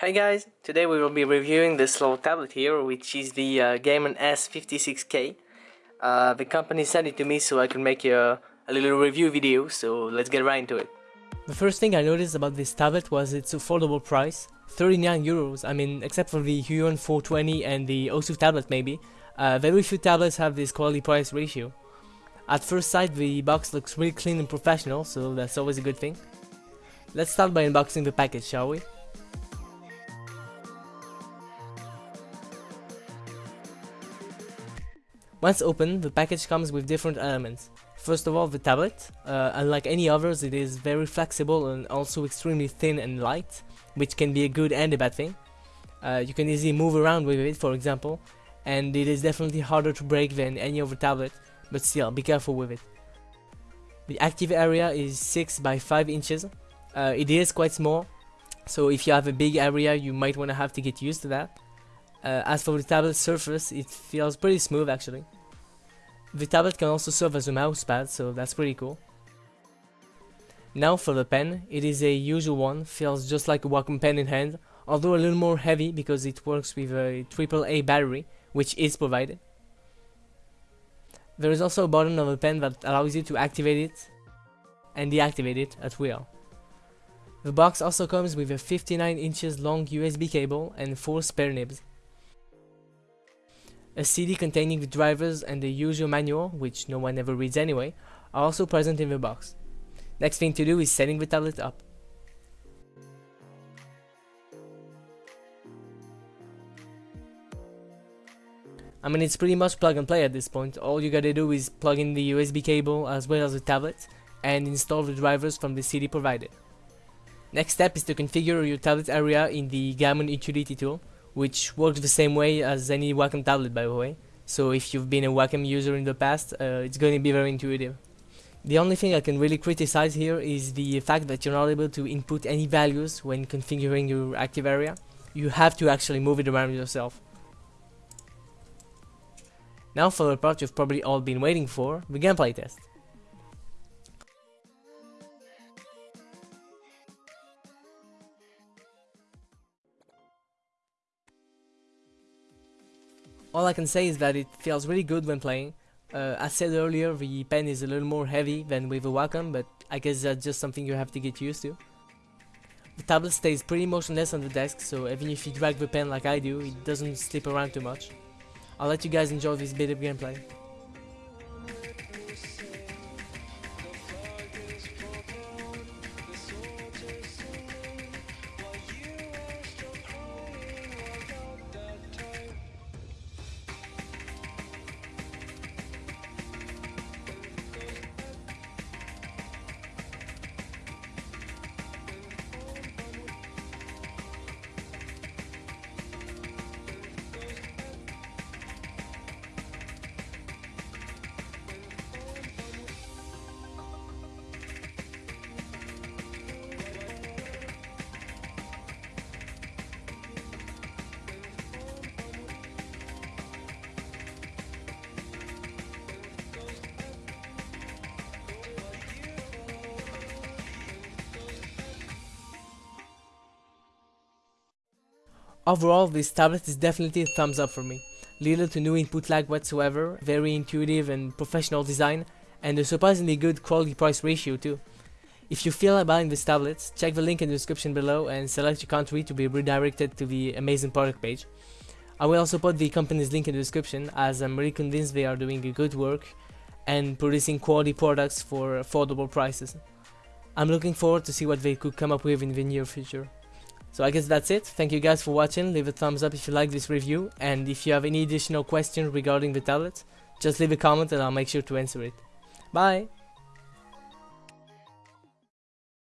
Hey guys, today we will be reviewing this little tablet here, which is the uh, Gaomon S56K. Uh, the company sent it to me so I can make a, a little review video, so let's get right into it. The first thing I noticed about this tablet was its affordable price, 39 euros, I mean except for the Huion 420 and the Osu tablet maybe, uh, very few tablets have this quality price ratio. At first sight the box looks really clean and professional, so that's always a good thing. Let's start by unboxing the package, shall we? Once opened, the package comes with different elements. First of all, the tablet. Uh, unlike any others, it is very flexible and also extremely thin and light, which can be a good and a bad thing. Uh, you can easily move around with it, for example, and it is definitely harder to break than any other tablet, but still, be careful with it. The active area is 6 by 5 inches. Uh, it is quite small, so if you have a big area, you might want to have to get used to that. Uh, as for the tablet surface, it feels pretty smooth actually. The tablet can also serve as a mousepad, so that's pretty cool. Now for the pen, it is a usual one, feels just like a Wacom pen in hand, although a little more heavy because it works with a AAA battery, which is provided. There is also a button on the pen that allows you to activate it and deactivate it at will. The box also comes with a 59 inches long USB cable and 4 spare nibs a CD containing the drivers and the usual manual, which no one ever reads anyway, are also present in the box. Next thing to do is setting the tablet up. I mean it's pretty much plug and play at this point, all you gotta do is plug in the USB cable as well as the tablet and install the drivers from the CD provided. Next step is to configure your tablet area in the Gaomon Utility tool which works the same way as any Wacom tablet by the way. So if you've been a Wacom user in the past, uh, it's going to be very intuitive. The only thing I can really criticize here is the fact that you're not able to input any values when configuring your active area. You have to actually move it around yourself. Now for the part you've probably all been waiting for, the gameplay test. All I can say is that it feels really good when playing. Uh, as said earlier, the pen is a little more heavy than with a Wacom, but I guess that's just something you have to get used to. The tablet stays pretty motionless on the desk, so even if you drag the pen like I do, it doesn't slip around too much. I'll let you guys enjoy this bit of gameplay. Overall, this tablet is definitely a thumbs up for me. Little to no input lag whatsoever, very intuitive and professional design, and a surprisingly good quality price ratio too. If you feel like buying this tablet, check the link in the description below and select your country to be redirected to the amazing product page. I will also put the company's link in the description as I'm really convinced they are doing a good work and producing quality products for affordable prices. I'm looking forward to see what they could come up with in the near future. So I guess that's it. Thank you guys for watching. Leave a thumbs up if you like this review. And if you have any additional questions regarding the tablet, just leave a comment and I'll make sure to answer it. Bye!